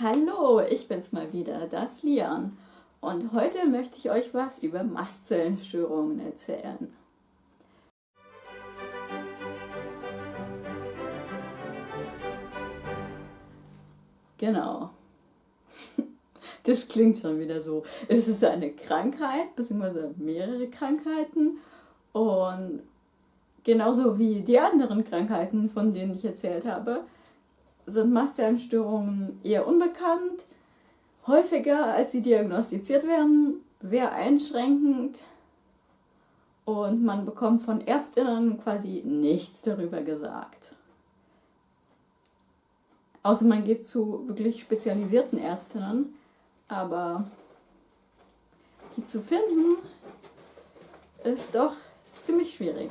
Hallo, ich bin's mal wieder, das Lian. Und heute möchte ich euch was über Mastzellenstörungen erzählen. Genau. Das klingt schon wieder so. Es ist eine Krankheit, beziehungsweise mehrere Krankheiten. Und genauso wie die anderen Krankheiten, von denen ich erzählt habe, sind Mastzellenstörungen eher unbekannt, häufiger als sie diagnostiziert werden, sehr einschränkend und man bekommt von Ärztinnen quasi nichts darüber gesagt. Außer man geht zu wirklich spezialisierten Ärztinnen, aber die zu finden ist doch ziemlich schwierig.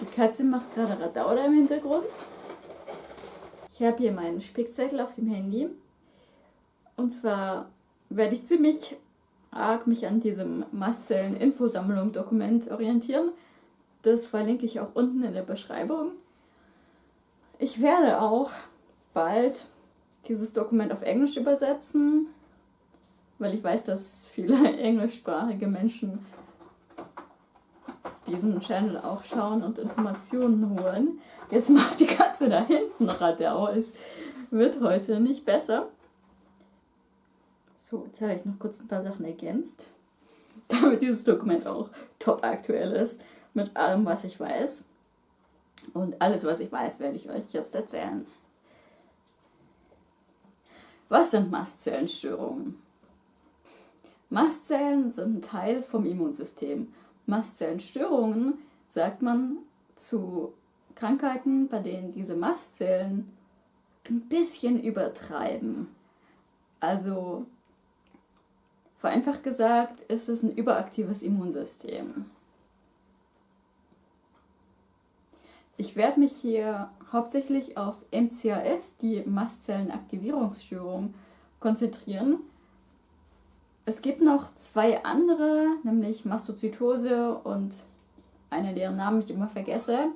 Die Katze macht gerade Radauder im Hintergrund. Ich habe hier meinen Spickzettel auf dem Handy. Und zwar werde ich ziemlich arg mich an diesem Mastzellen-Infosammlung-Dokument orientieren. Das verlinke ich auch unten in der Beschreibung. Ich werde auch bald dieses Dokument auf Englisch übersetzen, weil ich weiß, dass viele englischsprachige Menschen diesen Channel auch schauen und Informationen holen. Jetzt macht die Katze da hinten Radau. Es wird heute nicht besser. So, jetzt habe ich noch kurz ein paar Sachen ergänzt, damit dieses Dokument auch top aktuell ist mit allem, was ich weiß. Und alles, was ich weiß, werde ich euch jetzt erzählen. Was sind Mastzellenstörungen? Mastzellen sind ein Teil vom Immunsystem. Mastzellenstörungen sagt man zu Krankheiten, bei denen diese Mastzellen ein bisschen übertreiben. Also vereinfacht gesagt ist es ein überaktives Immunsystem. Ich werde mich hier hauptsächlich auf MCAS, die Mastzellenaktivierungsstörung, konzentrieren. Es gibt noch zwei andere, nämlich Mastozytose und eine, deren Namen ich immer vergesse.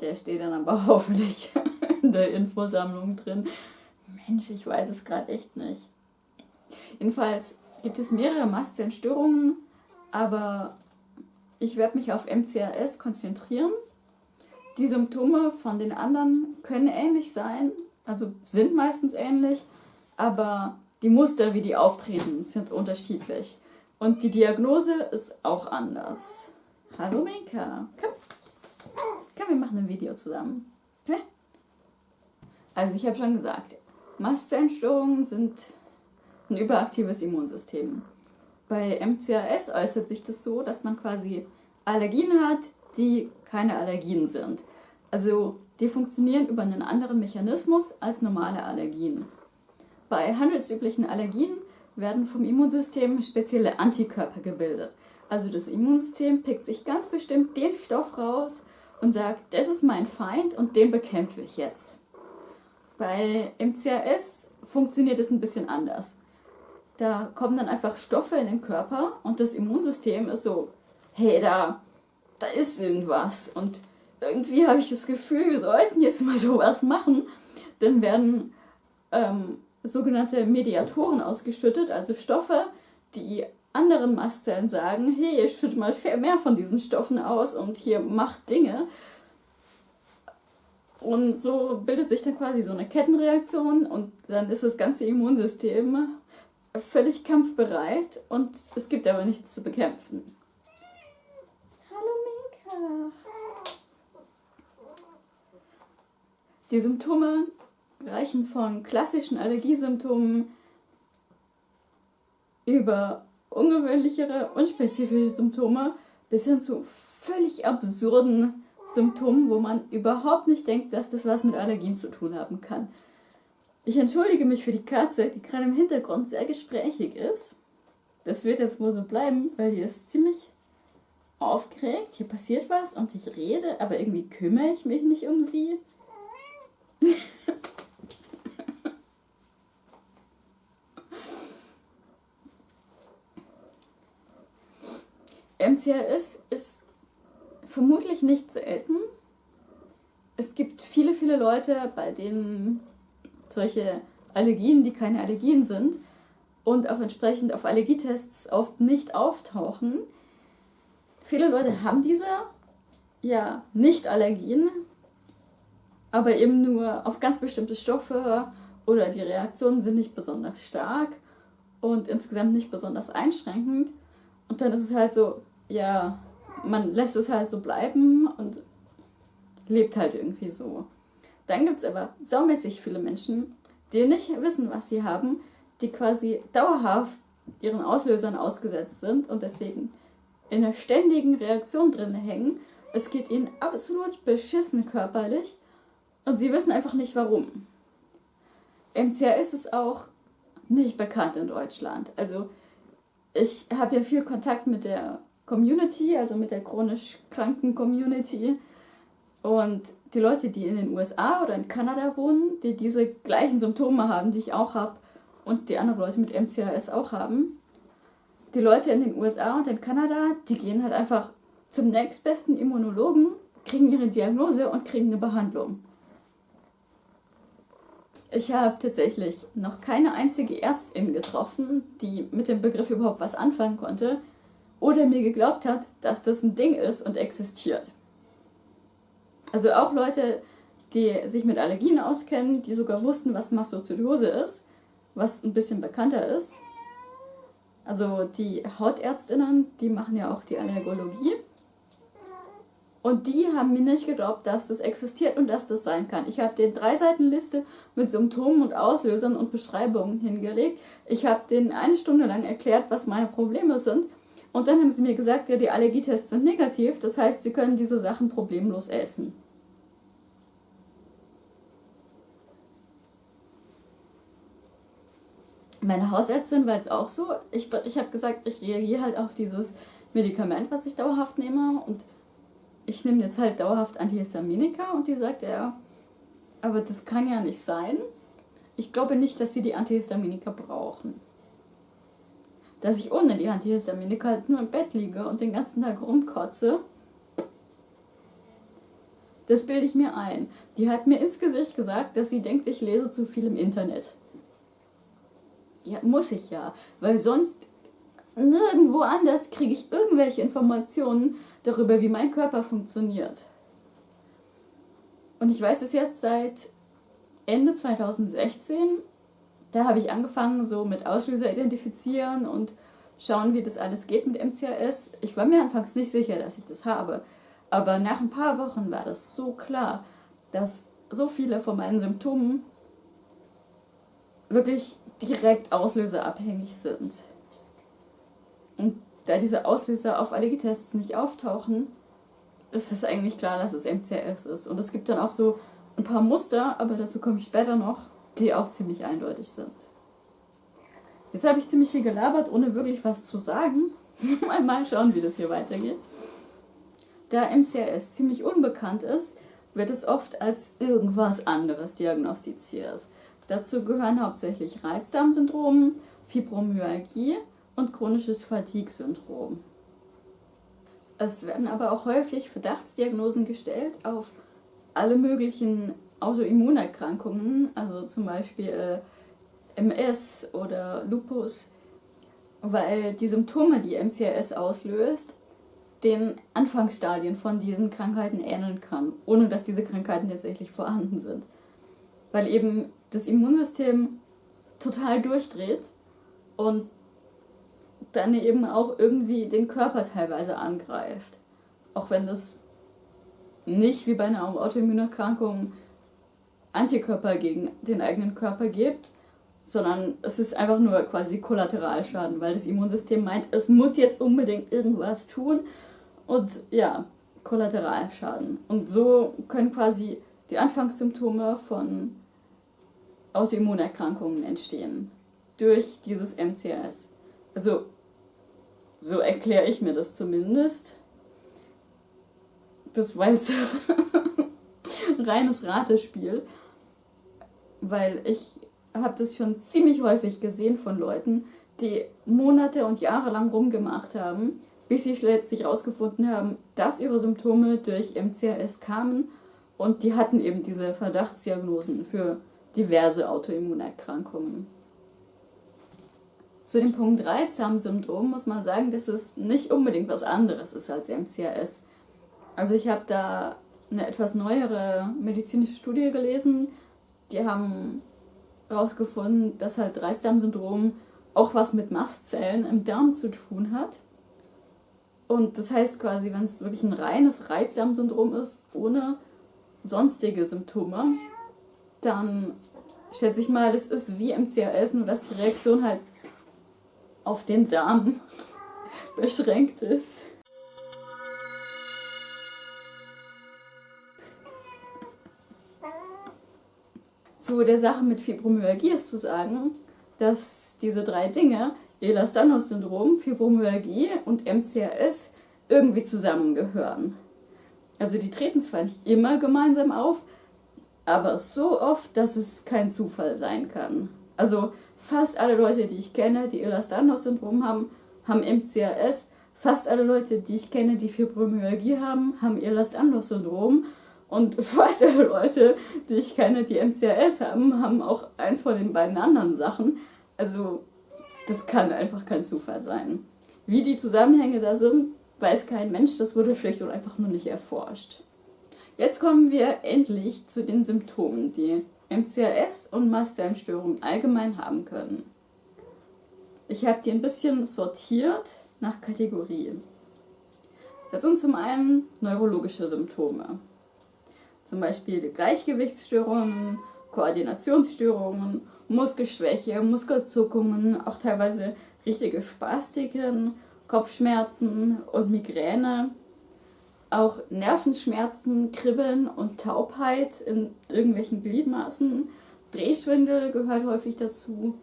Der steht dann aber hoffentlich in der Infosammlung drin. Mensch, ich weiß es gerade echt nicht. Jedenfalls gibt es mehrere Mastzellenstörungen, aber ich werde mich auf MCRS konzentrieren. Die Symptome von den anderen können ähnlich sein, also sind meistens ähnlich, aber die Muster, wie die auftreten, sind unterschiedlich. Und die Diagnose ist auch anders. Hallo Minka, komm. Komm, wir machen ein Video zusammen. Okay? Also ich habe schon gesagt, Mastzellenstörungen sind ein überaktives Immunsystem. Bei MCAS äußert sich das so, dass man quasi Allergien hat, die keine Allergien sind. Also die funktionieren über einen anderen Mechanismus als normale Allergien. Bei handelsüblichen Allergien werden vom Immunsystem spezielle Antikörper gebildet. Also das Immunsystem pickt sich ganz bestimmt den Stoff raus und sagt, das ist mein Feind und den bekämpfe ich jetzt. Bei MCAS funktioniert es ein bisschen anders. Da kommen dann einfach Stoffe in den Körper und das Immunsystem ist so, hey, da, da ist irgendwas. Und irgendwie habe ich das Gefühl, wir sollten jetzt mal sowas machen. Dann werden ähm, sogenannte Mediatoren ausgeschüttet, also Stoffe, die anderen Mastzellen sagen, hey, schütte mal mehr von diesen Stoffen aus und hier macht Dinge. Und so bildet sich dann quasi so eine Kettenreaktion und dann ist das ganze Immunsystem völlig kampfbereit und es gibt aber nichts zu bekämpfen. Hallo Minka! Die Symptome reichen von klassischen Allergiesymptomen über ungewöhnlichere, unspezifische Symptome bis hin zu völlig absurden Symptomen, wo man überhaupt nicht denkt, dass das was mit Allergien zu tun haben kann. Ich entschuldige mich für die Katze, die gerade im Hintergrund sehr gesprächig ist. Das wird jetzt wohl so bleiben, weil die ist ziemlich aufgeregt. Hier passiert was und ich rede, aber irgendwie kümmere ich mich nicht um sie. MCRS ist vermutlich nicht selten. es gibt viele, viele Leute, bei denen solche Allergien, die keine Allergien sind und auch entsprechend auf Allergietests oft nicht auftauchen. Viele Leute haben diese, ja, Nicht-Allergien, aber eben nur auf ganz bestimmte Stoffe oder die Reaktionen sind nicht besonders stark und insgesamt nicht besonders einschränkend. Und dann ist es halt so, ja, man lässt es halt so bleiben und lebt halt irgendwie so. Dann gibt es aber saumäßig viele Menschen, die nicht wissen, was sie haben, die quasi dauerhaft ihren Auslösern ausgesetzt sind und deswegen in einer ständigen Reaktion drin hängen. Es geht ihnen absolut beschissen körperlich und sie wissen einfach nicht warum. MCRS ist auch nicht bekannt in Deutschland. Also ich habe ja viel Kontakt mit der Community, also mit der chronisch kranken Community. Und die Leute, die in den USA oder in Kanada wohnen, die diese gleichen Symptome haben, die ich auch habe, und die anderen Leute mit MCAS auch haben, die Leute in den USA und in Kanada, die gehen halt einfach zum nächstbesten Immunologen, kriegen ihre Diagnose und kriegen eine Behandlung. Ich habe tatsächlich noch keine einzige Ärztin getroffen, die mit dem Begriff überhaupt was anfangen konnte oder mir geglaubt hat, dass das ein Ding ist und existiert. Also auch Leute, die sich mit Allergien auskennen, die sogar wussten, was Mastozytose ist, was ein bisschen bekannter ist. Also die Hautärztinnen, die machen ja auch die Allergologie. Und die haben mir nicht geglaubt, dass das existiert und dass das sein kann. Ich habe den drei Seiten Liste mit Symptomen und Auslösern und Beschreibungen hingelegt. Ich habe denen eine Stunde lang erklärt, was meine Probleme sind. Und dann haben sie mir gesagt, ja, die Allergietests sind negativ, das heißt, sie können diese Sachen problemlos essen. Meine Hausärztin war jetzt auch so. Ich, ich habe gesagt, ich reagiere halt auf dieses Medikament, was ich dauerhaft nehme. Und ich nehme jetzt halt dauerhaft Antihistaminika. Und die sagt, ja, aber das kann ja nicht sein. Ich glaube nicht, dass sie die Antihistaminika brauchen. Dass ich ohne die Antihistaminika halt nur im Bett liege und den ganzen Tag rumkotze. Das bilde ich mir ein. Die hat mir ins Gesicht gesagt, dass sie denkt, ich lese zu viel im Internet. Ja, muss ich ja, weil sonst nirgendwo anders kriege ich irgendwelche Informationen darüber, wie mein Körper funktioniert. Und ich weiß es jetzt seit Ende 2016. Da habe ich angefangen, so mit Auslöser identifizieren und schauen, wie das alles geht mit MCAS. Ich war mir anfangs nicht sicher, dass ich das habe. Aber nach ein paar Wochen war das so klar, dass so viele von meinen Symptomen wirklich direkt auslöserabhängig sind. Und da diese Auslöser auf Allergietests nicht auftauchen, ist es eigentlich klar, dass es MCS ist. Und es gibt dann auch so ein paar Muster, aber dazu komme ich später noch, die auch ziemlich eindeutig sind. Jetzt habe ich ziemlich viel gelabert, ohne wirklich was zu sagen. Mal schauen, wie das hier weitergeht. Da MCRS ziemlich unbekannt ist, wird es oft als irgendwas anderes diagnostiziert. Dazu gehören hauptsächlich Reizdarmsyndrom, Fibromyalgie und chronisches Fatigue-Syndrom. Es werden aber auch häufig Verdachtsdiagnosen gestellt auf alle möglichen Autoimmunerkrankungen, also zum Beispiel äh, MS oder Lupus, weil die Symptome, die MCRS auslöst, den Anfangsstadien von diesen Krankheiten ähneln kann, ohne dass diese Krankheiten tatsächlich vorhanden sind. Weil eben das Immunsystem total durchdreht und dann eben auch irgendwie den Körper teilweise angreift. Auch wenn das nicht wie bei einer Autoimmunerkrankung Antikörper gegen den eigenen Körper gibt, sondern es ist einfach nur quasi Kollateralschaden, weil das Immunsystem meint, es muss jetzt unbedingt irgendwas tun und ja, Kollateralschaden. Und so können quasi die Anfangssymptome von Autoimmunerkrankungen entstehen durch dieses MCS. Also, so erkläre ich mir das zumindest. Das war jetzt reines Ratespiel, weil ich habe das schon ziemlich häufig gesehen von Leuten, die Monate und Jahre lang rumgemacht haben, bis sie letztlich herausgefunden haben, dass ihre Symptome durch MCRS kamen Und die hatten eben diese Verdachtsdiagnosen für diverse Autoimmunerkrankungen. Zu dem Punkt Reizdarmsyndrom muss man sagen, dass es nicht unbedingt was anderes ist als MCAS. Also ich habe da eine etwas neuere medizinische Studie gelesen. Die haben herausgefunden, dass halt Reizdarmsyndrom auch was mit Mastzellen im Darm zu tun hat. Und das heißt quasi, wenn es wirklich ein reines Reizdarmsyndrom ist, ohne sonstige Symptome, dann schätze ich mal, das ist wie MCAS, nur dass die Reaktion halt auf den Darm beschränkt ist. Zu der Sache mit Fibromyalgie ist zu sagen, dass diese drei Dinge, Ehlers-Danlos-Syndrom, Fibromyalgie und MCAS, irgendwie zusammengehören. Also die treten zwar nicht immer gemeinsam auf, aber so oft, dass es kein Zufall sein kann. Also fast alle Leute, die ich kenne, die Ehlers-Danlos-Syndrom haben, haben MCAS. Fast alle Leute, die ich kenne, die Fibromyalgie haben, haben Ehlers-Danlos-Syndrom. Und alle Leute, die ich kenne, die MCAS haben, haben auch eins von den beiden anderen Sachen. Also das kann einfach kein Zufall sein. Wie die Zusammenhänge da sind, weiß kein Mensch, das wurde schlicht und einfach nur nicht erforscht. Jetzt kommen wir endlich zu den Symptomen, die MCAS und Mastzellenstörungen allgemein haben können. Ich habe die ein bisschen sortiert nach Kategorien. Das sind zum einen neurologische Symptome, zum Beispiel Gleichgewichtsstörungen, Koordinationsstörungen, Muskelschwäche, Muskelzuckungen, auch teilweise richtige Spastiken, Kopfschmerzen und Migräne, auch Nervenschmerzen, Kribbeln und Taubheit in irgendwelchen Gliedmaßen. Drehschwindel gehört häufig dazu.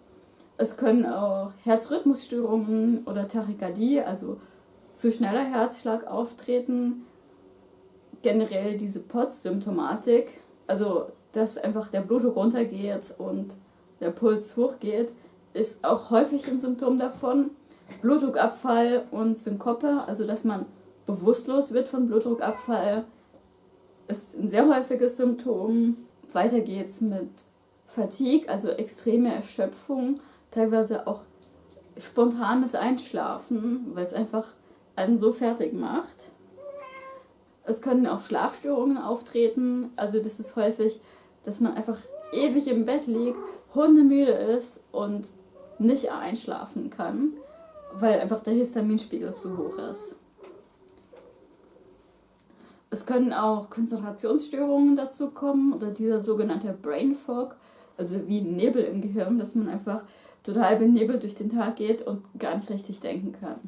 Es können auch Herzrhythmusstörungen oder Tachykardie, also zu schneller Herzschlag auftreten. Generell diese POTS-Symptomatik, also dass einfach der Blutdruck runtergeht und der Puls hochgeht, ist auch häufig ein Symptom davon. Blutdruckabfall und Synkope, also dass man bewusstlos wird von Blutdruckabfall, ist ein sehr häufiges Symptom. Weiter geht's mit Fatigue, also extreme Erschöpfung, teilweise auch spontanes Einschlafen, weil es einfach einen so fertig macht. Es können auch Schlafstörungen auftreten, also das ist häufig, dass man einfach ewig im Bett liegt, hundemüde ist und nicht einschlafen kann, weil einfach der Histaminspiegel zu hoch ist. Es können auch Konzentrationsstörungen dazu kommen oder dieser sogenannte Brain Fog, also wie Nebel im Gehirn, dass man einfach total benebelt durch den Tag geht und gar nicht richtig denken kann.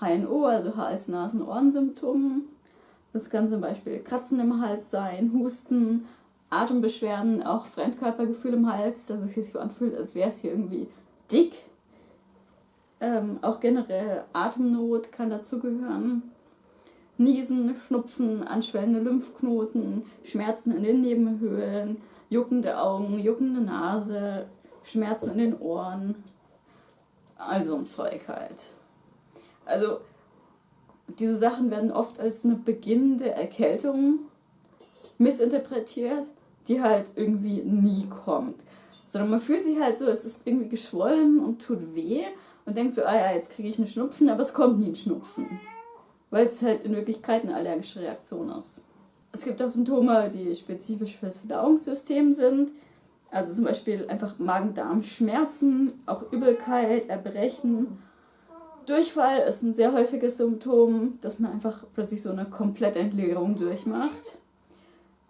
HNO, also Hals-, Nasen-, Ohrensymptomen. Das kann zum Beispiel Kratzen im Hals sein, Husten, Atembeschwerden, auch Fremdkörpergefühl im Hals, dass es sich so anfühlt, als wäre es hier irgendwie dick. Ähm, auch generell Atemnot kann dazugehören. Niesen, Schnupfen, anschwellende Lymphknoten, Schmerzen in den Nebenhöhlen, juckende Augen, juckende Nase, Schmerzen in den Ohren. Also ein Zeug halt. Also diese Sachen werden oft als eine beginnende Erkältung missinterpretiert, die halt irgendwie nie kommt. Sondern man fühlt sich halt so, es ist irgendwie geschwollen und tut weh und denkt so, ah ja, jetzt kriege ich einen Schnupfen, aber es kommt nie ein Schnupfen weil es halt in Wirklichkeit eine allergische Reaktion ist. Es gibt auch Symptome, die spezifisch für das Verdauungssystem sind. Also zum Beispiel einfach Magen-Darm-Schmerzen, auch Übelkeit, Erbrechen. Durchfall ist ein sehr häufiges Symptom, dass man einfach plötzlich so eine Komplettentleerung durchmacht.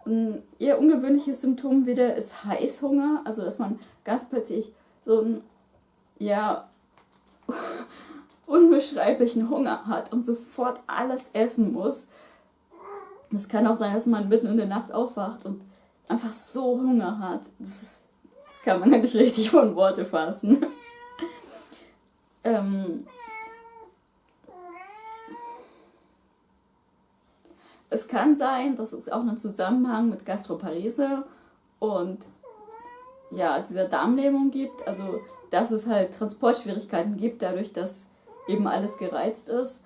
Ein eher ungewöhnliches Symptom wieder ist Heißhunger, also dass man ganz plötzlich so ein ja, unbeschreiblichen Hunger hat und sofort alles essen muss. Es kann auch sein, dass man mitten in der Nacht aufwacht und einfach so Hunger hat. Das, ist, das kann man nicht richtig von Worte fassen. ähm, es kann sein, dass es auch einen Zusammenhang mit Gastroparese und ja, dieser Darmlähmung gibt. Also, dass es halt Transportschwierigkeiten gibt, dadurch, dass eben alles gereizt ist.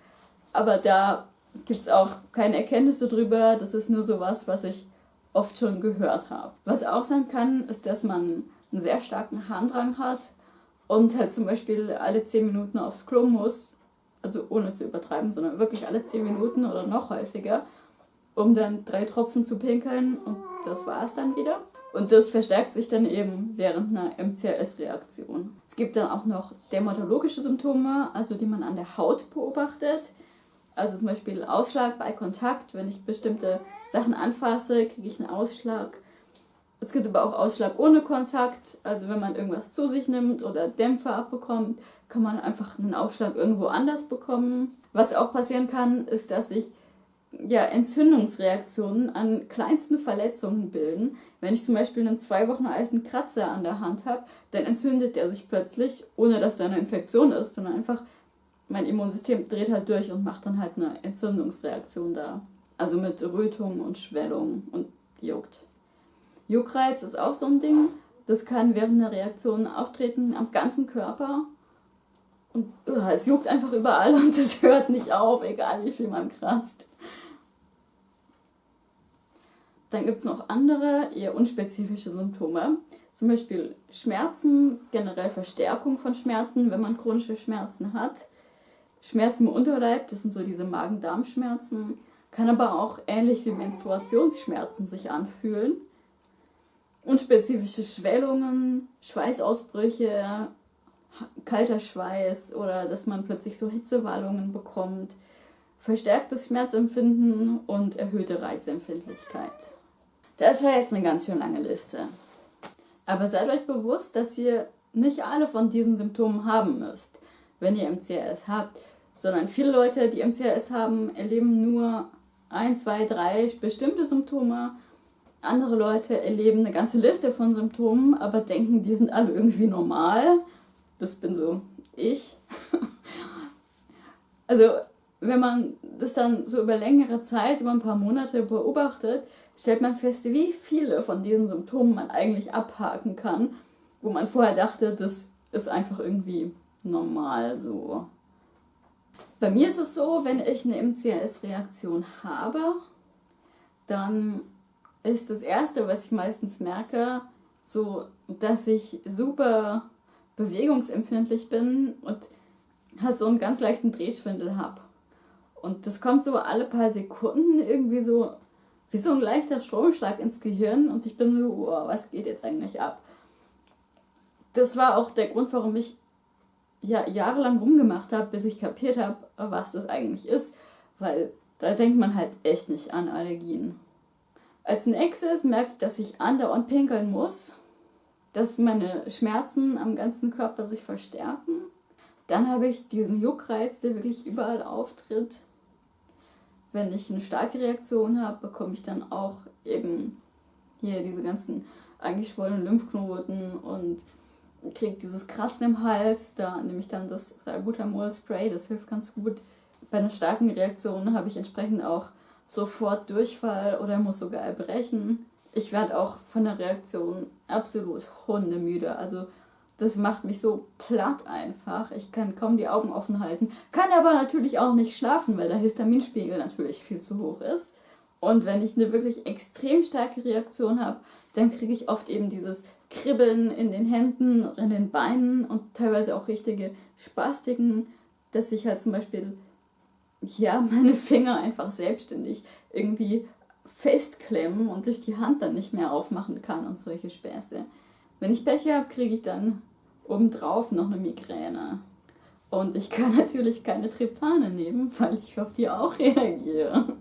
Aber da gibt es auch keine Erkenntnisse darüber. Das ist nur sowas, was ich oft schon gehört habe. Was auch sein kann, ist, dass man einen sehr starken Harndrang hat und halt zum Beispiel alle 10 Minuten aufs Klo muss, also ohne zu übertreiben, sondern wirklich alle 10 Minuten oder noch häufiger, um dann drei Tropfen zu pinkeln und das war es dann wieder. Und das verstärkt sich dann eben während einer MCRS-Reaktion. Es gibt dann auch noch dermatologische Symptome, also die man an der Haut beobachtet. Also zum Beispiel Ausschlag bei Kontakt. Wenn ich bestimmte Sachen anfasse, kriege ich einen Ausschlag. Es gibt aber auch Ausschlag ohne Kontakt. Also wenn man irgendwas zu sich nimmt oder Dämpfer abbekommt, kann man einfach einen Ausschlag irgendwo anders bekommen. Was auch passieren kann, ist, dass sich ja, Entzündungsreaktionen an kleinsten Verletzungen bilden. Wenn ich zum Beispiel einen zwei Wochen alten Kratzer an der Hand habe, dann entzündet der sich plötzlich, ohne dass da eine Infektion ist, sondern einfach mein Immunsystem dreht halt durch und macht dann halt eine Entzündungsreaktion da. Also mit Rötung und Schwellung und juckt. Juckreiz ist auch so ein Ding. Das kann während einer Reaktion auftreten am ganzen Körper. Und uh, es juckt einfach überall und es hört nicht auf, egal wie viel man kratzt. Dann gibt es noch andere, eher unspezifische Symptome. Zum Beispiel Schmerzen, generell Verstärkung von Schmerzen, wenn man chronische Schmerzen hat. Schmerzen im Unterleib, das sind so diese Magen-Darm-Schmerzen. Kann aber auch ähnlich wie Menstruationsschmerzen sich anfühlen. Unspezifische Schwellungen, Schweißausbrüche, kalter Schweiß oder dass man plötzlich so Hitzewallungen bekommt, verstärktes Schmerzempfinden und erhöhte Reizempfindlichkeit. Das war jetzt eine ganz schön lange Liste. Aber seid euch bewusst, dass ihr nicht alle von diesen Symptomen haben müsst, wenn ihr MCRS habt, sondern viele Leute, die MCRS haben, erleben nur ein, zwei, drei bestimmte Symptome. Andere Leute erleben eine ganze Liste von Symptomen, aber denken, die sind alle irgendwie normal. Das bin so ich. also, wenn man das dann so über längere Zeit, über ein paar Monate beobachtet, stellt man fest, wie viele von diesen Symptomen man eigentlich abhaken kann, wo man vorher dachte, das ist einfach irgendwie normal so. Bei mir ist es so, wenn ich eine MCRS-Reaktion habe, dann ist das Erste, was ich meistens merke, so, dass ich super bewegungsempfindlich bin und halt so einen ganz leichten Drehschwindel habe. Und das kommt so alle paar Sekunden irgendwie so wie so ein leichter Stromschlag ins Gehirn und ich bin so, oh, was geht jetzt eigentlich ab? Das war auch der Grund, warum ich ja, jahrelang rumgemacht habe, bis ich kapiert habe, was das eigentlich ist, weil da denkt man halt echt nicht an Allergien. Als nächstes merke ich, dass ich andauernd pinkeln muss, dass meine Schmerzen am ganzen Körper sich verstärken. Dann habe ich diesen Juckreiz, der wirklich überall auftritt wenn ich eine starke Reaktion habe, bekomme ich dann auch eben hier diese ganzen angeschwollenen Lymphknoten und kriege dieses Kratzen im Hals. Da nehme ich dann das Salbutamol-Spray, das hilft ganz gut. Bei einer starken Reaktion habe ich entsprechend auch sofort Durchfall oder muss sogar erbrechen. Ich werde auch von der Reaktion absolut hundemüde. Also das macht mich so platt einfach. Ich kann kaum die Augen offen halten. Kann aber natürlich auch nicht schlafen, weil der Histaminspiegel natürlich viel zu hoch ist. Und wenn ich eine wirklich extrem starke Reaktion habe, dann kriege ich oft eben dieses Kribbeln in den Händen, in den Beinen und teilweise auch richtige Spastiken, dass ich halt zum Beispiel ja meine Finger einfach selbstständig irgendwie festklemmen und sich die Hand dann nicht mehr aufmachen kann und solche Späße. Wenn ich Pech habe, kriege ich dann obendrauf noch eine Migräne. Und ich kann natürlich keine Triptane nehmen, weil ich auf die auch reagiere.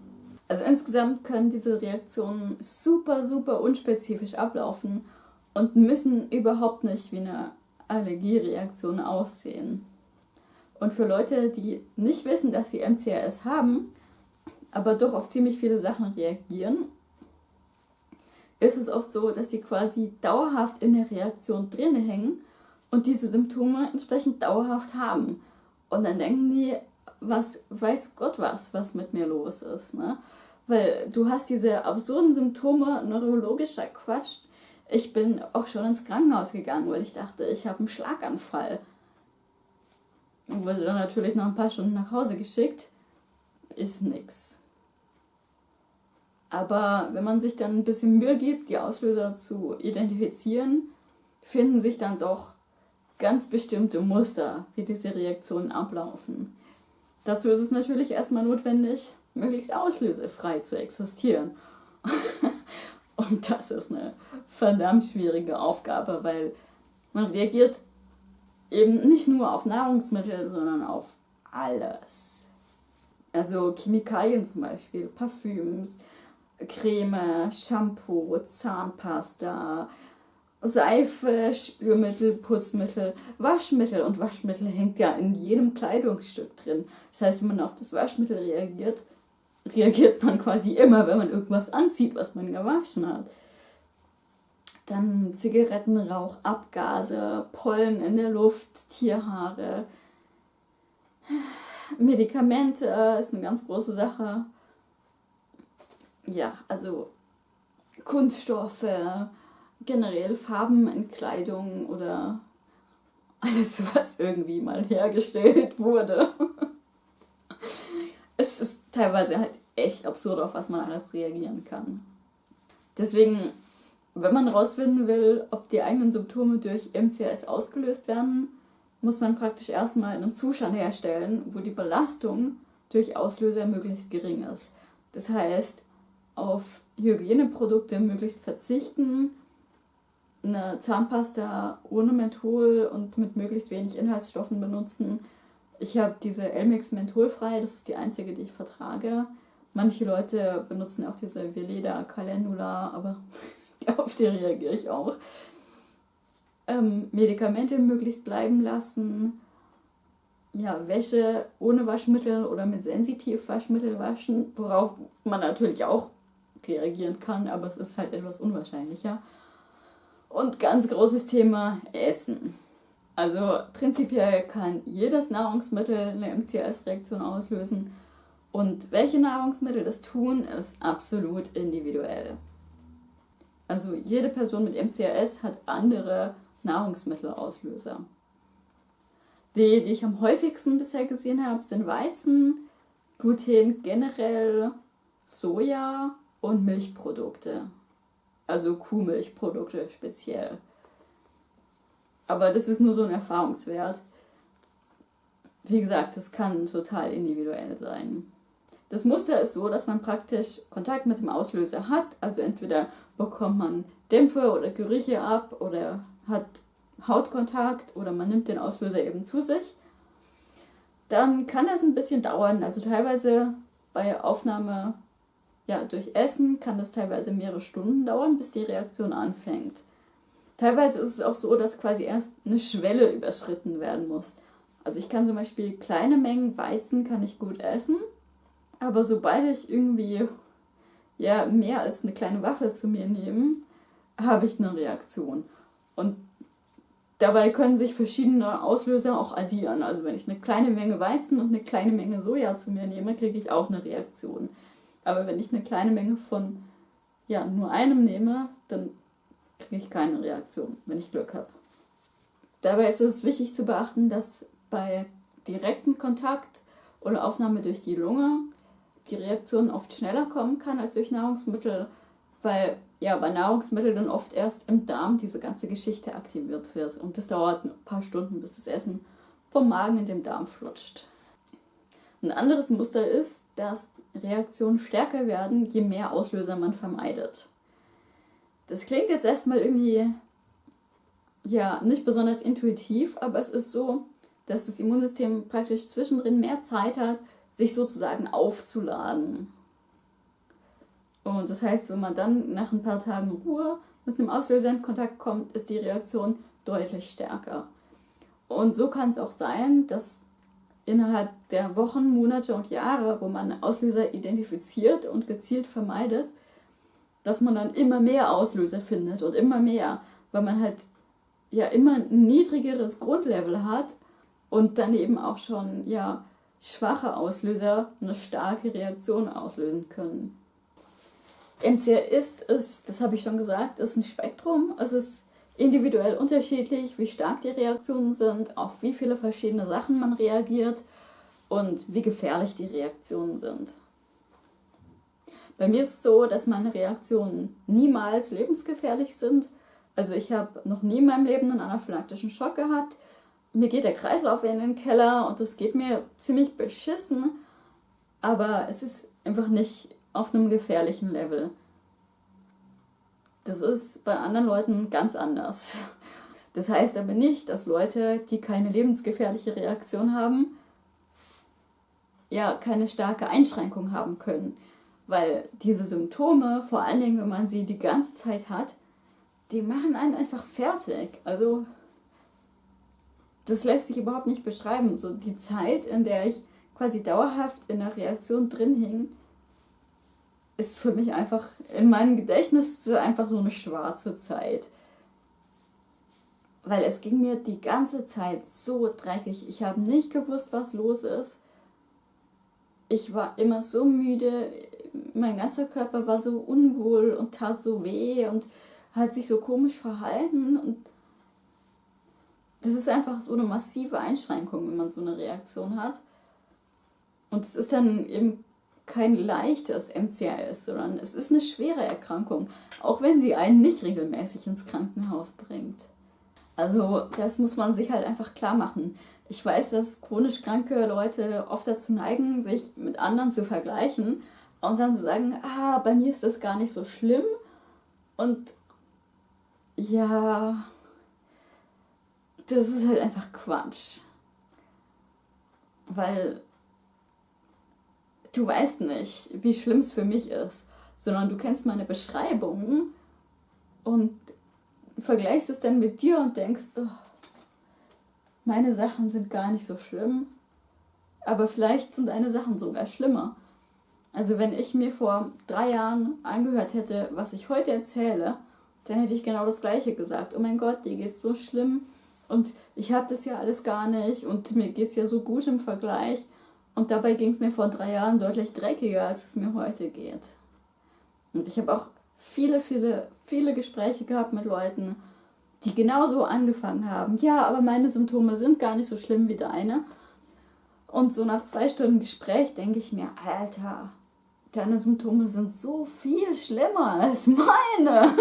Also insgesamt können diese Reaktionen super, super unspezifisch ablaufen und müssen überhaupt nicht wie eine Allergiereaktion aussehen. Und für Leute, die nicht wissen, dass sie MCRS haben, aber doch auf ziemlich viele Sachen reagieren, ist es oft so, dass sie quasi dauerhaft in der Reaktion drin hängen und diese Symptome entsprechend dauerhaft haben. Und dann denken die, was weiß Gott was, was mit mir los ist. Ne? Weil du hast diese absurden Symptome, neurologischer Quatsch. Ich bin auch schon ins Krankenhaus gegangen, weil ich dachte, ich habe einen Schlaganfall. Und wurde dann natürlich noch ein paar Stunden nach Hause geschickt. ist nichts. Aber wenn man sich dann ein bisschen Mühe gibt, die Auslöser zu identifizieren, finden sich dann doch ganz bestimmte Muster, wie diese Reaktionen ablaufen. Dazu ist es natürlich erstmal notwendig, möglichst auslösefrei zu existieren. Und das ist eine verdammt schwierige Aufgabe, weil man reagiert eben nicht nur auf Nahrungsmittel, sondern auf alles. Also Chemikalien zum Beispiel, Parfüms, Creme, Shampoo, Zahnpasta, Seife, Spülmittel, Putzmittel, Waschmittel und Waschmittel hängt ja in jedem Kleidungsstück drin. Das heißt, wenn man auf das Waschmittel reagiert, reagiert man quasi immer, wenn man irgendwas anzieht, was man gewaschen hat. Dann Zigarettenrauch, Abgase, Pollen in der Luft, Tierhaare, Medikamente ist eine ganz große Sache. Ja, also Kunststoffe, generell Farben in Kleidung oder alles, was irgendwie mal hergestellt wurde. es ist teilweise halt echt absurd, auf was man alles reagieren kann. Deswegen, wenn man rausfinden will, ob die eigenen Symptome durch MCS ausgelöst werden, muss man praktisch erstmal einen Zustand herstellen, wo die Belastung durch Auslöser möglichst gering ist. Das heißt, auf Hygieneprodukte möglichst verzichten, eine Zahnpasta ohne Menthol und mit möglichst wenig Inhaltsstoffen benutzen. Ich habe diese Elmix mentholfrei, das ist die einzige, die ich vertrage. Manche Leute benutzen auch diese Veleda Calendula, aber auf die reagiere ich auch. Ähm, Medikamente möglichst bleiben lassen. Ja, Wäsche ohne Waschmittel oder mit Sensitivwaschmittel waschen, worauf man natürlich auch reagieren kann, aber es ist halt etwas unwahrscheinlicher. Und ganz großes Thema Essen. Also prinzipiell kann jedes Nahrungsmittel eine MCS-Reaktion auslösen. Und welche Nahrungsmittel das tun, ist absolut individuell. Also jede Person mit MCAS hat andere Nahrungsmittelauslöser. Die, die ich am häufigsten bisher gesehen habe, sind Weizen, Gluten generell, Soja und Milchprodukte. Also Kuhmilchprodukte speziell. Aber das ist nur so ein Erfahrungswert. Wie gesagt, das kann total individuell sein. Das Muster ist so, dass man praktisch Kontakt mit dem Auslöser hat. Also entweder bekommt man Dämpfe oder Gerüche ab oder hat Hautkontakt oder man nimmt den Auslöser eben zu sich. Dann kann das ein bisschen dauern. Also teilweise bei Aufnahme ja, durch Essen kann das teilweise mehrere Stunden dauern, bis die Reaktion anfängt. Teilweise ist es auch so, dass quasi erst eine Schwelle überschritten werden muss. Also ich kann zum Beispiel kleine Mengen Weizen kann ich gut essen, aber sobald ich irgendwie ja mehr als eine kleine Waffel zu mir nehme, habe ich eine Reaktion. Und dabei können sich verschiedene Auslöser auch addieren. Also wenn ich eine kleine Menge Weizen und eine kleine Menge Soja zu mir nehme, kriege ich auch eine Reaktion. Aber wenn ich eine kleine Menge von ja, nur einem nehme, dann kriege ich keine Reaktion, wenn ich Glück habe. Dabei ist es wichtig zu beachten, dass bei direktem Kontakt oder Aufnahme durch die Lunge die Reaktion oft schneller kommen kann als durch Nahrungsmittel, weil ja bei Nahrungsmitteln dann oft erst im Darm diese ganze Geschichte aktiviert wird und das dauert ein paar Stunden, bis das Essen vom Magen in den Darm flutscht. Ein anderes Muster ist, dass Reaktionen stärker werden, je mehr Auslöser man vermeidet. Das klingt jetzt erstmal irgendwie ja nicht besonders intuitiv, aber es ist so, dass das Immunsystem praktisch zwischendrin mehr Zeit hat, sich sozusagen aufzuladen. Und das heißt, wenn man dann nach ein paar Tagen Ruhe mit einem Auslöser in Kontakt kommt, ist die Reaktion deutlich stärker. Und so kann es auch sein, dass innerhalb der Wochen, Monate und Jahre, wo man Auslöser identifiziert und gezielt vermeidet, dass man dann immer mehr Auslöser findet und immer mehr, weil man halt ja immer ein niedrigeres Grundlevel hat und dann eben auch schon ja schwache Auslöser eine starke Reaktion auslösen können. MCR ist, das habe ich schon gesagt, ist ein Spektrum. Es ist individuell unterschiedlich, wie stark die Reaktionen sind, auf wie viele verschiedene Sachen man reagiert. und wie gefährlich die Reaktionen sind. Bei mir ist es so, dass meine Reaktionen niemals lebensgefährlich sind. Also ich habe noch nie in meinem Leben einen anaphylaktischen Schock gehabt. Mir geht der Kreislauf in den Keller und es geht mir ziemlich beschissen. Aber es ist einfach nicht auf einem gefährlichen Level. Das ist bei anderen Leuten ganz anders. Das heißt aber nicht, dass Leute, die keine lebensgefährliche Reaktion haben, ja keine starke Einschränkung haben können. Weil diese Symptome, vor allen Dingen, wenn man sie die ganze Zeit hat, die machen einen einfach fertig. Also, das lässt sich überhaupt nicht beschreiben. So die Zeit, in der ich quasi dauerhaft in der Reaktion drin hing, ist für mich einfach in meinem Gedächtnis einfach so eine schwarze Zeit. Weil es ging mir die ganze Zeit so dreckig. Ich habe nicht gewusst, was los ist. Ich war immer so müde mein ganzer Körper war so unwohl und tat so weh und hat sich so komisch verhalten und das ist einfach so eine massive Einschränkung, wenn man so eine Reaktion hat. Und es ist dann eben kein leichtes MCAS, sondern es ist eine schwere Erkrankung, auch wenn sie einen nicht regelmäßig ins Krankenhaus bringt. Also das muss man sich halt einfach klar machen. Ich weiß, dass chronisch kranke Leute oft dazu neigen, sich mit anderen zu vergleichen und dann zu sagen, ah, bei mir ist das gar nicht so schlimm. Und ja, das ist halt einfach Quatsch. Weil du weißt nicht, wie schlimm es für mich ist, sondern du kennst meine Beschreibungen und vergleichst es dann mit dir und denkst, oh, meine Sachen sind gar nicht so schlimm, aber vielleicht sind deine Sachen sogar schlimmer. Also wenn ich mir vor drei Jahren angehört hätte, was ich heute erzähle, dann hätte ich genau das gleiche gesagt. Oh mein Gott, dir geht's so schlimm und ich habe das ja alles gar nicht und mir geht's ja so gut im Vergleich. Und dabei ging es mir vor drei Jahren deutlich dreckiger, als es mir heute geht. Und ich habe auch viele, viele, viele Gespräche gehabt mit Leuten, die genauso angefangen haben. Ja, aber meine Symptome sind gar nicht so schlimm wie deine. Und so nach zwei Stunden Gespräch denke ich mir, Alter, deine Symptome sind so viel schlimmer als meine.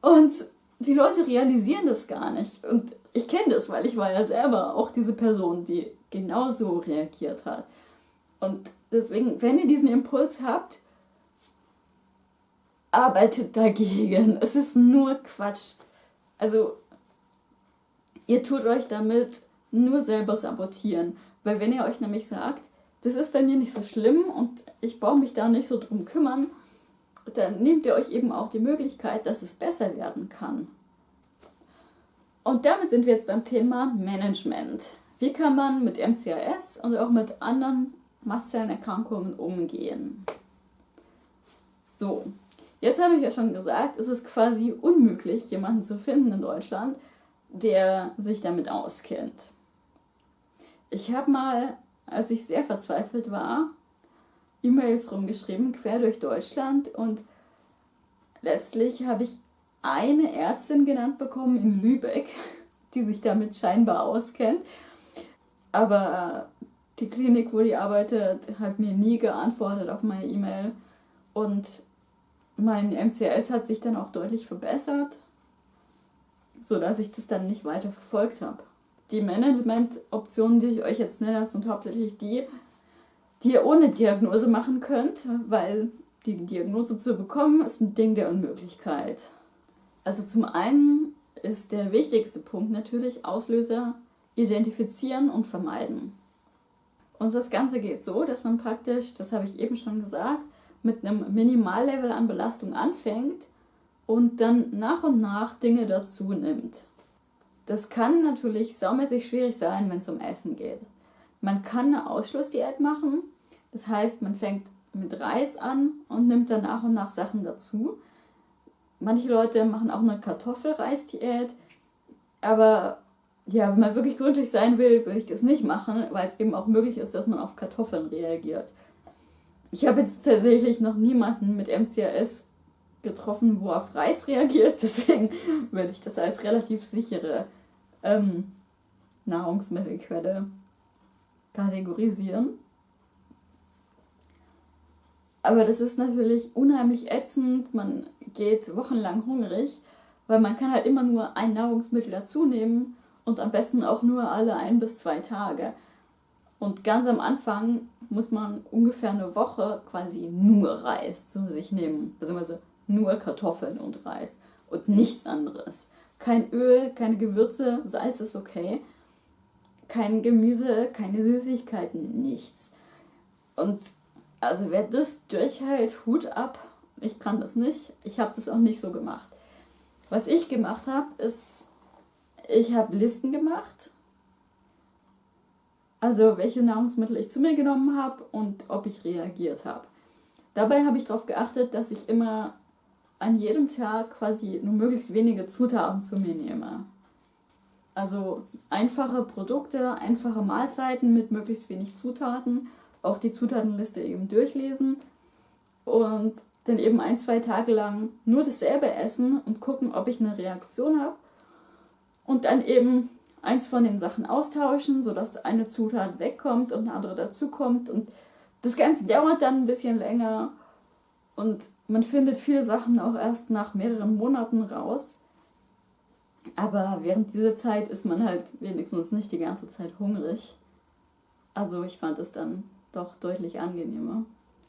Und die Leute realisieren das gar nicht. Und ich kenne das, weil ich war ja selber auch diese Person, die genauso reagiert hat. Und deswegen, wenn ihr diesen Impuls habt, arbeitet dagegen. Es ist nur Quatsch. Also, ihr tut euch damit nur selber sabotieren. Weil wenn ihr euch nämlich sagt, das ist bei mir nicht so schlimm und ich brauche mich da nicht so drum kümmern, dann nehmt ihr euch eben auch die Möglichkeit, dass es besser werden kann. Und damit sind wir jetzt beim Thema Management. Wie kann man mit MCAS und auch mit anderen Mastzellenerkrankungen umgehen? So, jetzt habe ich ja schon gesagt, es ist quasi unmöglich, jemanden zu finden in Deutschland, der sich damit auskennt. Ich habe mal als ich sehr verzweifelt war, E-Mails rumgeschrieben, quer durch Deutschland und letztlich habe ich eine Ärztin genannt bekommen in Lübeck, die sich damit scheinbar auskennt. Aber die Klinik, wo die arbeitet, hat mir nie geantwortet auf meine E-Mail und mein MCS hat sich dann auch deutlich verbessert, sodass ich das dann nicht weiter verfolgt habe die Management-Optionen, die ich euch jetzt nenne, sind hauptsächlich die, die ihr ohne Diagnose machen könnt, weil die Diagnose zu bekommen ist ein Ding der Unmöglichkeit. Also zum einen ist der wichtigste Punkt natürlich Auslöser identifizieren und vermeiden. Und das Ganze geht so, dass man praktisch, das habe ich eben schon gesagt, mit einem Minimallevel an Belastung anfängt und dann nach und nach Dinge dazu nimmt. Das kann natürlich saumäßig schwierig sein, wenn es um Essen geht. Man kann eine Ausschlussdiät machen. Das heißt, man fängt mit Reis an und nimmt dann nach und nach Sachen dazu. Manche Leute machen auch eine Kartoffelreisdiät. Aber ja, wenn man wirklich gründlich sein will, würde ich das nicht machen, weil es eben auch möglich ist, dass man auf Kartoffeln reagiert. Ich habe jetzt tatsächlich noch niemanden mit MCAS getroffen, wo auf Reis reagiert. Deswegen würde ich das als relativ sichere ähm, Nahrungsmittelquelle kategorisieren. Aber das ist natürlich unheimlich ätzend. Man geht wochenlang hungrig, weil man kann halt immer nur ein Nahrungsmittel dazu nehmen und am besten auch nur alle ein bis zwei Tage. Und ganz am Anfang muss man ungefähr eine Woche quasi nur Reis zu sich nehmen. Also nur Kartoffeln und Reis und nichts anderes. Kein Öl, keine Gewürze, Salz ist okay. Kein Gemüse, keine Süßigkeiten, nichts. Und also wer das durchhält, Hut ab. Ich kann das nicht. Ich habe das auch nicht so gemacht. Was ich gemacht habe, ist, ich habe Listen gemacht. Also welche Nahrungsmittel ich zu mir genommen habe und ob ich reagiert habe. Dabei habe ich darauf geachtet, dass ich immer an jedem Tag quasi nur möglichst wenige Zutaten zu mir nehme. Also einfache Produkte, einfache Mahlzeiten mit möglichst wenig Zutaten auch die Zutatenliste eben durchlesen und dann eben ein, zwei Tage lang nur dasselbe essen und gucken, ob ich eine Reaktion habe. Und dann eben eins von den Sachen austauschen, sodass eine Zutat wegkommt und eine andere dazukommt. Und das Ganze dauert dann ein bisschen länger und man findet viele Sachen auch erst nach mehreren Monaten raus. Aber während dieser Zeit ist man halt wenigstens nicht die ganze Zeit hungrig. Also ich fand es dann doch deutlich angenehmer.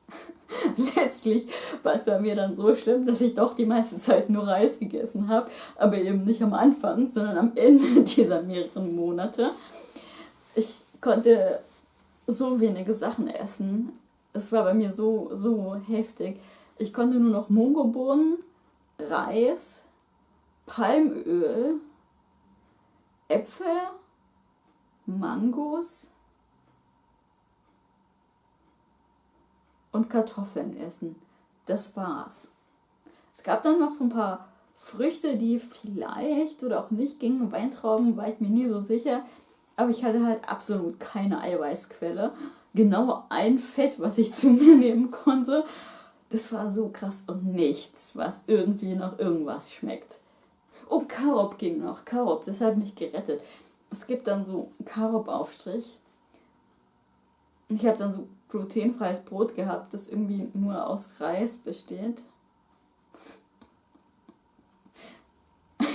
Letztlich war es bei mir dann so schlimm, dass ich doch die meiste Zeit nur Reis gegessen habe, aber eben nicht am Anfang, sondern am Ende dieser mehreren Monate. Ich konnte so wenige Sachen essen. Es war bei mir so, so heftig. Ich konnte nur noch Mungobohnen, Reis, Palmöl, Äpfel, Mangos, und Kartoffeln essen. Das war's. Es gab dann noch so ein paar Früchte, die vielleicht oder auch nicht gingen. Weintrauben war ich mir nie so sicher. Aber ich hatte halt absolut keine Eiweißquelle. Genau ein Fett, was ich zu mir nehmen konnte. Das war so krass und nichts, was irgendwie nach irgendwas schmeckt. Oh, Karob ging noch. Karob, das hat mich gerettet. Es gibt dann so Karob-Aufstrich. Ich habe dann so glutenfreies Brot gehabt, das irgendwie nur aus Reis besteht.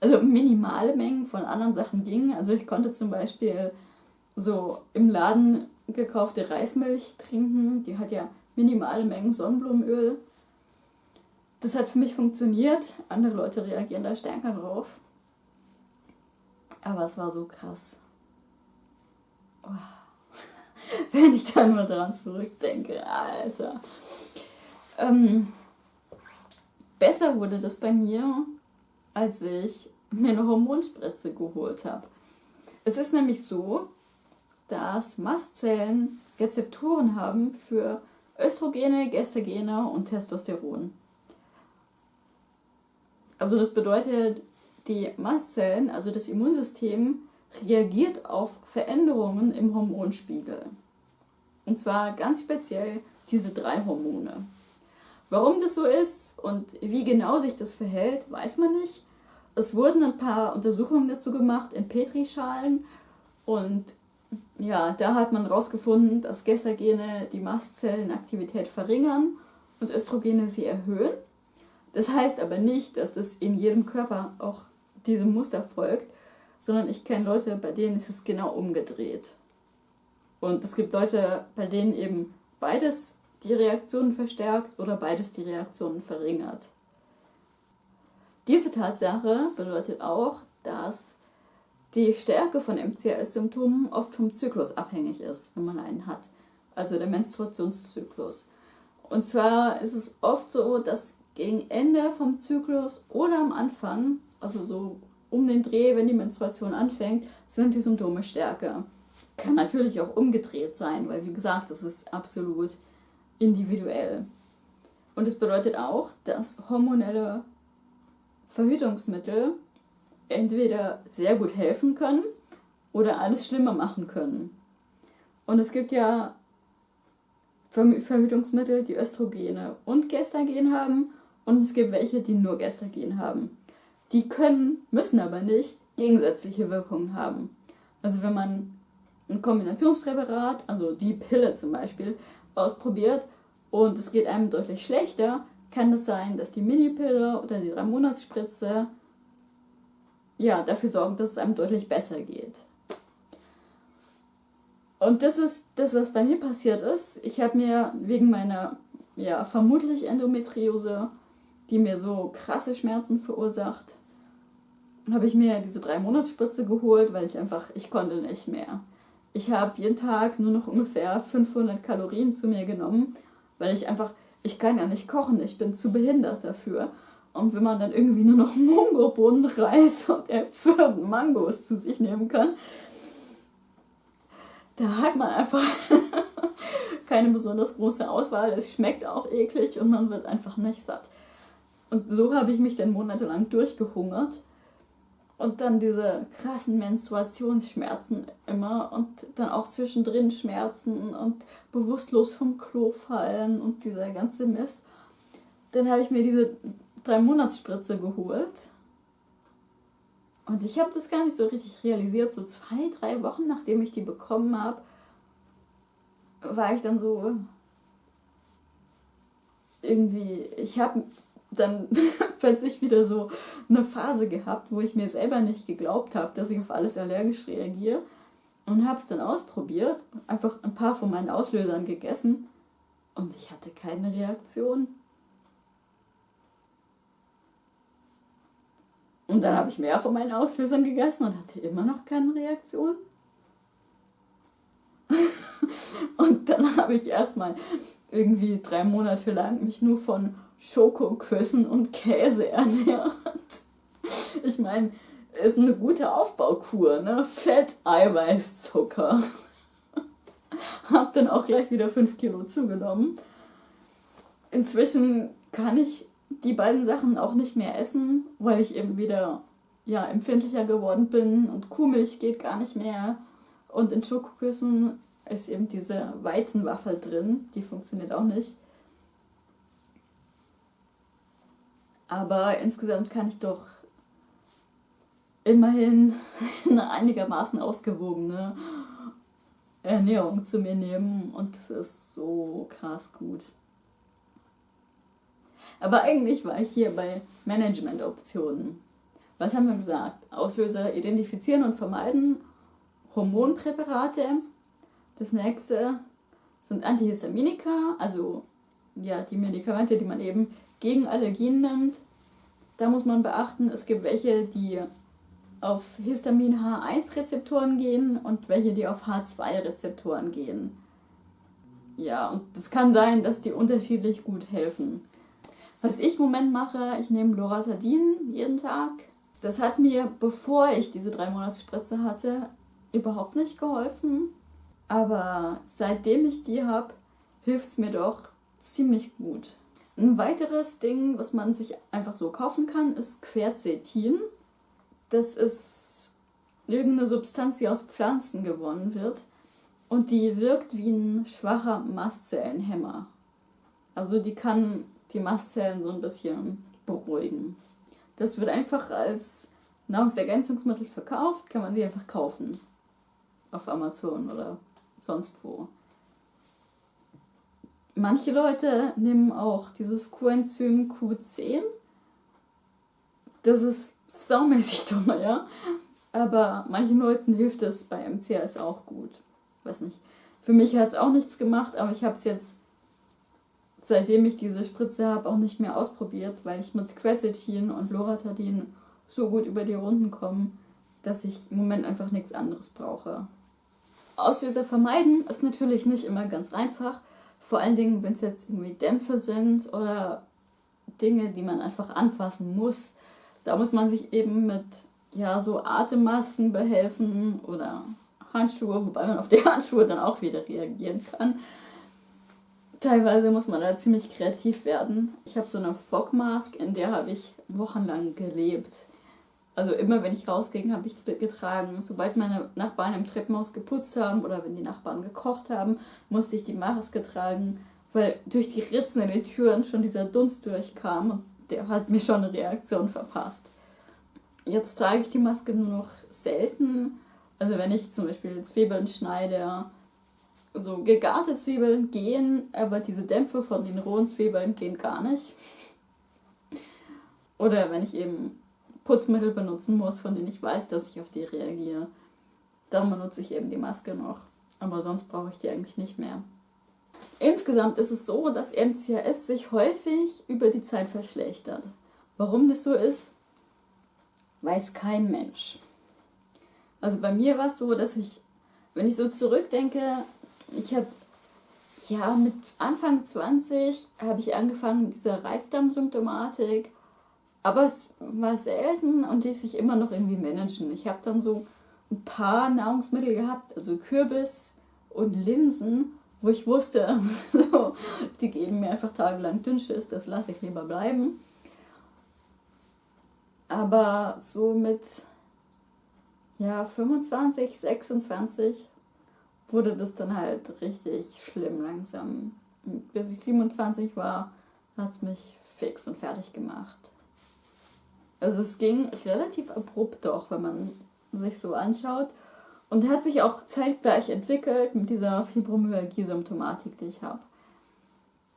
also minimale Mengen von anderen Sachen gingen. Also ich konnte zum Beispiel so im Laden gekaufte Reismilch trinken. Die hat ja minimale Mengen Sonnenblumenöl. Das hat für mich funktioniert. Andere Leute reagieren da stärker drauf. Aber es war so krass. Oh. Wenn ich da nur dran zurückdenke, Alter. Ähm, besser wurde das bei mir, als ich mir eine Hormonspritze geholt habe. Es ist nämlich so, dass Mastzellen Rezeptoren haben für Östrogene, Gestagene und Testosteron. Also das bedeutet, die Mastzellen, also das Immunsystem, reagiert auf Veränderungen im Hormonspiegel. Und zwar ganz speziell diese drei Hormone. Warum das so ist und wie genau sich das verhält, weiß man nicht. Es wurden ein paar Untersuchungen dazu gemacht in Petrischalen und ja, da hat man herausgefunden, dass Gestagene die Mastzellenaktivität verringern und Östrogene sie erhöhen. Das heißt aber nicht, dass das in jedem Körper auch diesem Muster folgt, sondern ich kenne Leute, bei denen ist es genau umgedreht. Und es gibt Leute, bei denen eben beides die Reaktionen verstärkt oder beides die Reaktionen verringert. Diese Tatsache bedeutet auch, dass die Stärke von MCAS-Symptomen oft vom Zyklus abhängig ist, wenn man einen hat. Also der Menstruationszyklus. Und zwar ist es oft so, dass gegen Ende vom Zyklus oder am Anfang, also so um den Dreh, wenn die Menstruation anfängt, sind die Symptome stärker. Kann natürlich auch umgedreht sein, weil wie gesagt, das ist absolut individuell. Und es bedeutet auch, dass hormonelle Verhütungsmittel entweder sehr gut helfen können oder alles schlimmer machen können. Und es gibt ja Verhütungsmittel, die Östrogene und Gestagen haben und es gibt welche, die nur Gestagen haben. Die können, müssen aber nicht gegensätzliche Wirkungen haben. Also wenn man ein Kombinationspräparat, also die Pille zum Beispiel, ausprobiert und es geht einem deutlich schlechter, kann es sein, dass die Minipille oder die 3-Monats-Spritze ja, dafür sorgen, dass es einem deutlich besser geht. Und das ist das, was bei mir passiert ist. Ich habe mir wegen meiner, ja, vermutlich Endometriose, die mir so krasse Schmerzen verursacht, habe ich mir diese 3-Monats-Spritze geholt, weil ich einfach, ich konnte nicht mehr. Ich habe jeden Tag nur noch ungefähr 500 Kalorien zu mir genommen, weil ich einfach, ich kann ja nicht kochen, ich bin zu behindert dafür. Und wenn man dann irgendwie nur noch Mungobohnen, Reis und Äpfel und Mangos zu sich nehmen kann, da hat man einfach keine besonders große Auswahl. Es schmeckt auch eklig und man wird einfach nicht satt. Und so habe ich mich dann monatelang durchgehungert. Und dann diese krassen Menstruationsschmerzen immer und dann auch zwischendrin Schmerzen und bewusstlos vom Klo fallen und dieser ganze Mist. Dann habe ich mir diese drei Monatsspritze geholt. Und ich habe das gar nicht so richtig realisiert. So zwei, drei Wochen nachdem ich die bekommen habe, war ich dann so irgendwie, ich habe dann plötzlich wieder so eine Phase gehabt, wo ich mir selber nicht geglaubt habe, dass ich auf alles allergisch reagiere. Und habe es dann ausprobiert, einfach ein paar von meinen Auslösern gegessen und ich hatte keine Reaktion. Und dann habe ich mehr von meinen Auslösern gegessen und hatte immer noch keine Reaktion. und dann habe ich erstmal irgendwie drei Monate lang mich nur von Schokoküssen und Käse ernährt. Ich meine, ist eine gute Aufbaukur, ne? Fett, Eiweiß, Zucker. Hab dann auch gleich wieder 5 Kilo zugenommen. Inzwischen kann ich die beiden Sachen auch nicht mehr essen, weil ich eben wieder ja, empfindlicher geworden bin und Kuhmilch geht gar nicht mehr. Und in Schokoküssen ist eben diese Weizenwaffel drin, die funktioniert auch nicht. Aber insgesamt kann ich doch immerhin eine einigermaßen ausgewogene Ernährung zu mir nehmen und das ist so krass gut. Aber eigentlich war ich hier bei Management-Optionen. Was haben wir gesagt? Auslöser identifizieren und vermeiden, Hormonpräparate. Das nächste sind Antihistaminika, also ja, die Medikamente, die man eben gegen Allergien nimmt. Da muss man beachten, es gibt welche, die auf Histamin H1-Rezeptoren gehen und welche, die auf H2-Rezeptoren gehen. Ja, und es kann sein, dass die unterschiedlich gut helfen. Was ich im Moment mache, ich nehme Loratadin jeden Tag. Das hat mir, bevor ich diese drei Monatsspritze hatte, überhaupt nicht geholfen. Aber seitdem ich die habe, hilft es mir doch ziemlich gut. Ein weiteres Ding, was man sich einfach so kaufen kann, ist Quercetin. Das ist irgendeine Substanz, die aus Pflanzen gewonnen wird. Und die wirkt wie ein schwacher Mastzellenhemmer. Also die kann die Mastzellen so ein bisschen beruhigen. Das wird einfach als Nahrungsergänzungsmittel verkauft, kann man sie einfach kaufen. Auf Amazon oder sonst wo. Manche Leute nehmen auch dieses Coenzym Q10. Das ist saumäßig teuer, aber manchen Leuten hilft es bei MCS auch gut. Weiß nicht. Für mich hat es auch nichts gemacht, aber ich habe es jetzt seitdem ich diese Spritze habe, auch nicht mehr ausprobiert, weil ich mit Quercetin und Loratadin so gut über die Runden komme, dass ich im Moment einfach nichts anderes brauche. Auslöser vermeiden ist natürlich nicht immer ganz einfach, vor allen Dingen, wenn es jetzt irgendwie Dämpfe sind oder Dinge, die man einfach anfassen muss. Da muss man sich eben mit ja, so Atemmasken behelfen oder Handschuhe, wobei man auf die Handschuhe dann auch wieder reagieren kann. Teilweise muss man da ziemlich kreativ werden. Ich habe so eine Fog Mask, in der habe ich wochenlang gelebt. Also immer wenn ich rausging, habe ich die getragen. Sobald meine Nachbarn im Treppenhaus geputzt haben oder wenn die Nachbarn gekocht haben, musste ich die Maske tragen, weil durch die Ritzen in den Türen schon dieser Dunst durchkam und der hat mir schon eine Reaktion verpasst. Jetzt trage ich die Maske nur noch selten. Also wenn ich zum Beispiel Zwiebeln schneide, so gegarte Zwiebeln gehen, aber diese Dämpfe von den rohen Zwiebeln gehen gar nicht. Oder wenn ich eben Putzmittel benutzen muss, von denen ich weiß, dass ich auf die reagiere, dann benutze ich eben die Maske noch. Aber sonst brauche ich die eigentlich nicht mehr. Insgesamt ist es so, dass MCAS sich häufig über die Zeit verschlechtert. Warum das so ist, weiß kein Mensch. Also bei mir war es so, dass ich, wenn ich so zurückdenke, ich habe ja mit Anfang 20 habe ich angefangen mit dieser Reizdarmsymptomatik, aber es war selten und ließ sich immer noch irgendwie managen. Ich habe dann so ein paar Nahrungsmittel gehabt, also Kürbis und Linsen, wo ich wusste, so, die geben mir einfach tagelang Dünnschiss, das lasse ich lieber bleiben. Aber so mit ja, 25, 26 wurde das dann halt richtig schlimm langsam. Bis ich 27 war, hat es mich fix und fertig gemacht. Also es ging relativ abrupt doch, wenn man sich so anschaut. Und hat sich auch zeitgleich entwickelt mit dieser Fibromyalgie-Symptomatik, die ich habe.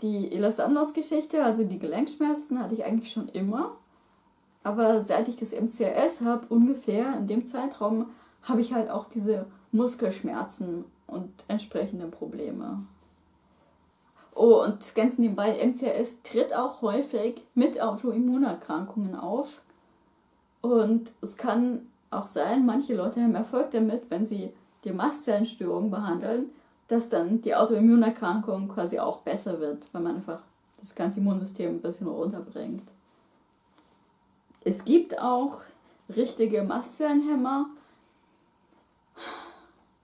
Die Elastanos-Geschichte, also die Gelenkschmerzen, hatte ich eigentlich schon immer. Aber seit ich das MCRS habe, ungefähr in dem Zeitraum, habe ich halt auch diese Muskelschmerzen und entsprechende Probleme. Oh, und ganz nebenbei, MCRS tritt auch häufig mit Autoimmunerkrankungen auf. Und es kann auch sein, manche Leute haben Erfolg damit, wenn sie die Mastzellenstörung behandeln, dass dann die Autoimmunerkrankung quasi auch besser wird, weil man einfach das ganze Immunsystem ein bisschen runterbringt. Es gibt auch richtige Mastzellenhämmer,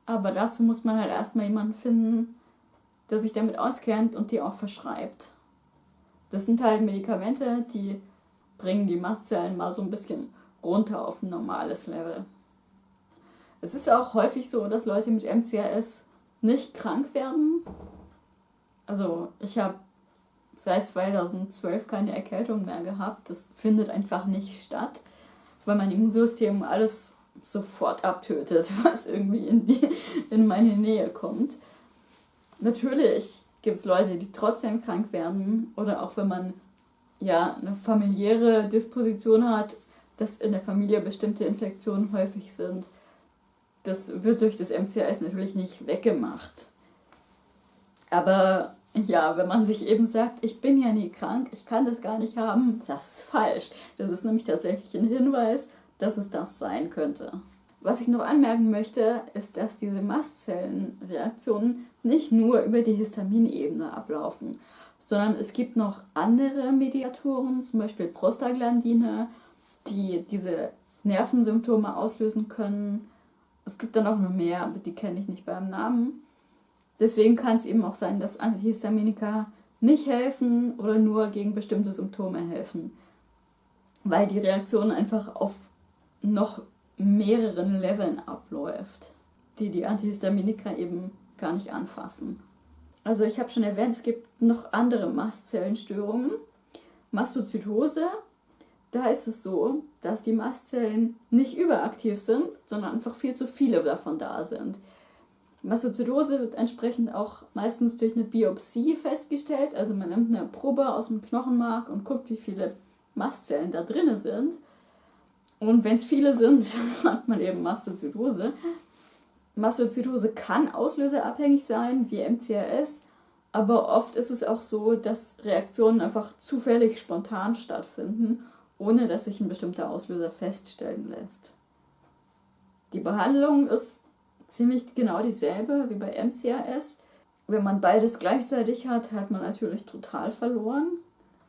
aber dazu muss man halt erstmal jemanden finden, der sich damit auskennt und die auch verschreibt. Das sind halt Medikamente, die bringen die Mastzellen mal so ein bisschen runter auf ein normales Level. Es ist auch häufig so, dass Leute mit MCAS nicht krank werden. Also ich habe seit 2012 keine Erkältung mehr gehabt. Das findet einfach nicht statt, weil mein Immunsystem alles sofort abtötet, was irgendwie in, die, in meine Nähe kommt. Natürlich gibt es Leute, die trotzdem krank werden oder auch wenn man ja eine familiäre Disposition hat, dass in der Familie bestimmte Infektionen häufig sind. Das wird durch das MCAS natürlich nicht weggemacht. Aber ja, wenn man sich eben sagt, ich bin ja nie krank, ich kann das gar nicht haben, das ist falsch. Das ist nämlich tatsächlich ein Hinweis, dass es das sein könnte. Was ich noch anmerken möchte, ist, dass diese Mastzellenreaktionen nicht nur über die Histaminebene ablaufen, sondern es gibt noch andere Mediatoren, zum Beispiel Prostaglandine, die diese Nervensymptome auslösen können. Es gibt dann auch noch mehr, aber die kenne ich nicht beim Namen. Deswegen kann es eben auch sein, dass Antihistaminika nicht helfen oder nur gegen bestimmte Symptome helfen, weil die Reaktion einfach auf noch mehreren Leveln abläuft, die die Antihistaminika eben gar nicht anfassen. Also ich habe schon erwähnt, es gibt noch andere Mastzellenstörungen. Mastozytose, da ist es so, dass die Mastzellen nicht überaktiv sind, sondern einfach viel zu viele davon da sind. Mastozytose wird entsprechend auch meistens durch eine Biopsie festgestellt. Also man nimmt eine Probe aus dem Knochenmark und guckt, wie viele Mastzellen da drin sind. Und wenn es viele sind, hat man eben Mastozytose. Mastozytose kann auslöserabhängig sein, wie MCRS, aber oft ist es auch so, dass Reaktionen einfach zufällig spontan stattfinden, ohne dass sich ein bestimmter Auslöser feststellen lässt. Die Behandlung ist ziemlich genau dieselbe wie bei MCAS. Wenn man beides gleichzeitig hat, hat man natürlich total verloren.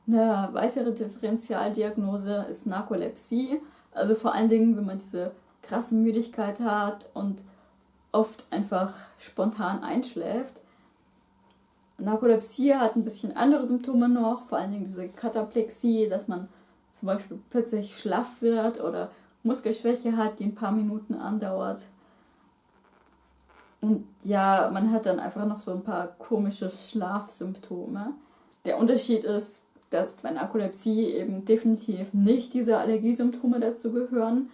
Eine weitere Differentialdiagnose ist Narkolepsie. Also vor allen Dingen, wenn man diese krasse Müdigkeit hat und oft einfach spontan einschläft. Narkolepsie hat ein bisschen andere Symptome noch, vor allen Dingen diese Kataplexie, dass man zum Beispiel plötzlich schlaff wird oder Muskelschwäche hat, die ein paar Minuten andauert. Und ja, man hat dann einfach noch so ein paar komische Schlafsymptome. Der Unterschied ist, dass bei Narkolepsie eben definitiv nicht diese Allergiesymptome dazu gehören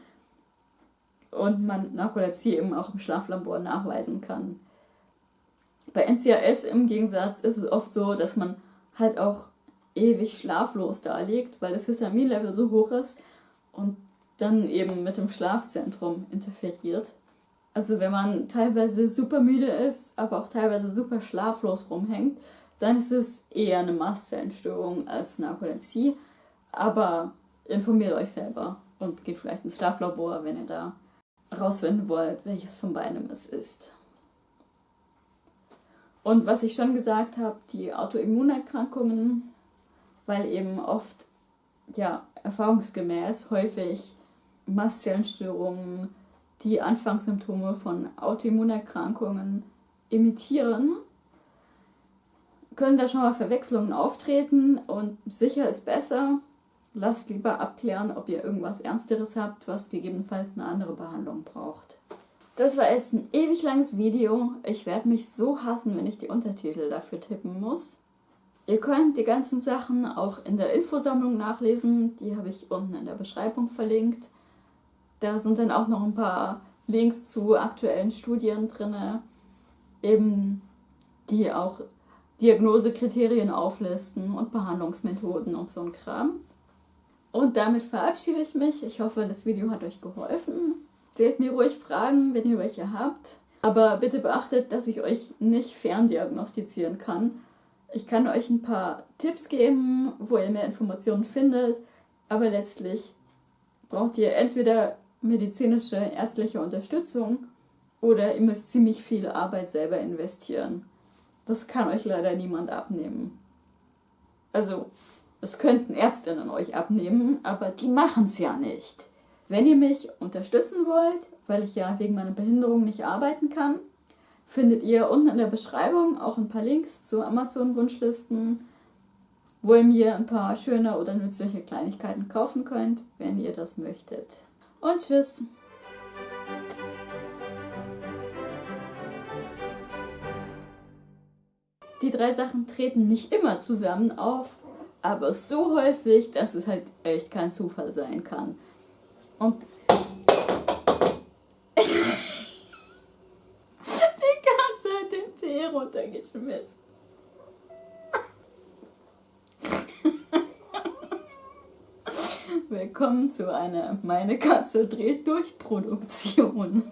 und man Narkolepsie eben auch im Schlaflabor nachweisen kann. Bei NCAS im Gegensatz ist es oft so, dass man halt auch ewig schlaflos da liegt, weil das Histaminlevel so hoch ist und dann eben mit dem Schlafzentrum interferiert. Also wenn man teilweise super müde ist, aber auch teilweise super schlaflos rumhängt, dann ist es eher eine Mastzellenstörung als Narkolepsie. Aber informiert euch selber und geht vielleicht ins Schlaflabor, wenn ihr da rausfinden wollt, welches von beidem es ist. Und was ich schon gesagt habe, die Autoimmunerkrankungen, weil eben oft, ja, erfahrungsgemäß häufig Mastzellenstörungen die Anfangssymptome von Autoimmunerkrankungen imitieren, können da schon mal Verwechslungen auftreten und sicher ist besser. Lasst lieber abklären, ob ihr irgendwas Ernsteres habt, was gegebenenfalls eine andere Behandlung braucht. Das war jetzt ein ewig langes Video. Ich werde mich so hassen, wenn ich die Untertitel dafür tippen muss. Ihr könnt die ganzen Sachen auch in der Infosammlung nachlesen. Die habe ich unten in der Beschreibung verlinkt. Da sind dann auch noch ein paar Links zu aktuellen Studien drin, eben die auch Diagnosekriterien auflisten und Behandlungsmethoden und so ein Kram. Und damit verabschiede ich mich. Ich hoffe, das Video hat euch geholfen. Stellt mir ruhig Fragen, wenn ihr welche habt. Aber bitte beachtet, dass ich euch nicht ferndiagnostizieren kann. Ich kann euch ein paar Tipps geben, wo ihr mehr Informationen findet, aber letztlich braucht ihr entweder medizinische, ärztliche Unterstützung oder ihr müsst ziemlich viel Arbeit selber investieren. Das kann euch leider niemand abnehmen. Also, es könnten Ärztinnen euch abnehmen, aber die machen es ja nicht. Wenn ihr mich unterstützen wollt, weil ich ja wegen meiner Behinderung nicht arbeiten kann, findet ihr unten in der Beschreibung auch ein paar Links zu Amazon-Wunschlisten, wo ihr mir ein paar schöne oder nützliche Kleinigkeiten kaufen könnt, wenn ihr das möchtet und tschüss. Die drei Sachen treten nicht immer zusammen auf, aber so häufig, dass es halt echt kein Zufall sein kann. Und die Katze hat den Tee runtergeschmissen. Willkommen zu einer Meine Katze dreht durch Produktion.